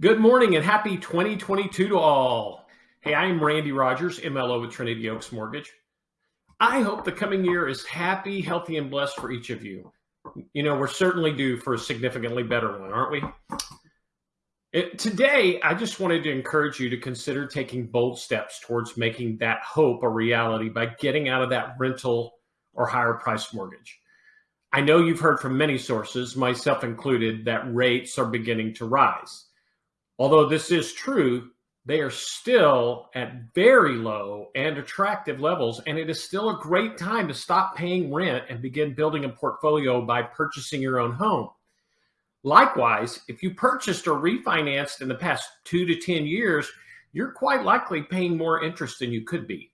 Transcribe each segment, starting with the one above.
Good morning and happy 2022 to all. Hey, I am Randy Rodgers, MLO with Trinity Oaks Mortgage. I hope the coming year is happy, healthy, and blessed for each of you. You know, we're certainly due for a significantly better one, aren't we? It, today, I just wanted to encourage you to consider taking bold steps towards making that hope a reality by getting out of that rental or higher price mortgage. I know you've heard from many sources, myself included, that rates are beginning to rise. Although this is true, they are still at very low and attractive levels, and it is still a great time to stop paying rent and begin building a portfolio by purchasing your own home. Likewise, if you purchased or refinanced in the past two to 10 years, you're quite likely paying more interest than you could be.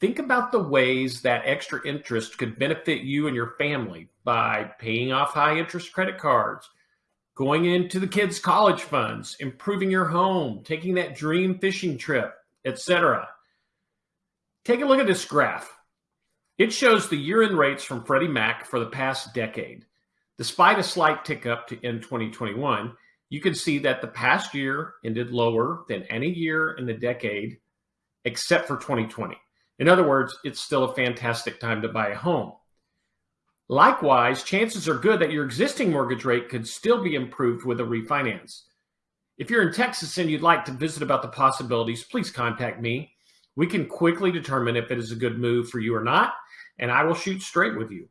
Think about the ways that extra interest could benefit you and your family by paying off high interest credit cards, going into the kids' college funds, improving your home, taking that dream fishing trip, etc. Take a look at this graph. It shows the year-end rates from Freddie Mac for the past decade. Despite a slight tick up to end 2021, you can see that the past year ended lower than any year in the decade except for 2020. In other words, it's still a fantastic time to buy a home. Likewise, chances are good that your existing mortgage rate could still be improved with a refinance. If you're in Texas and you'd like to visit about the possibilities, please contact me. We can quickly determine if it is a good move for you or not, and I will shoot straight with you.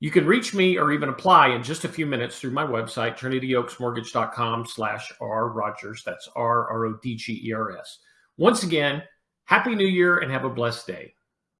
You can reach me or even apply in just a few minutes through my website, trinityoaksmortgage.com slash R Rodgers. That's R-R-O-D-G-E-R-S. Once again, Happy New Year and have a blessed day.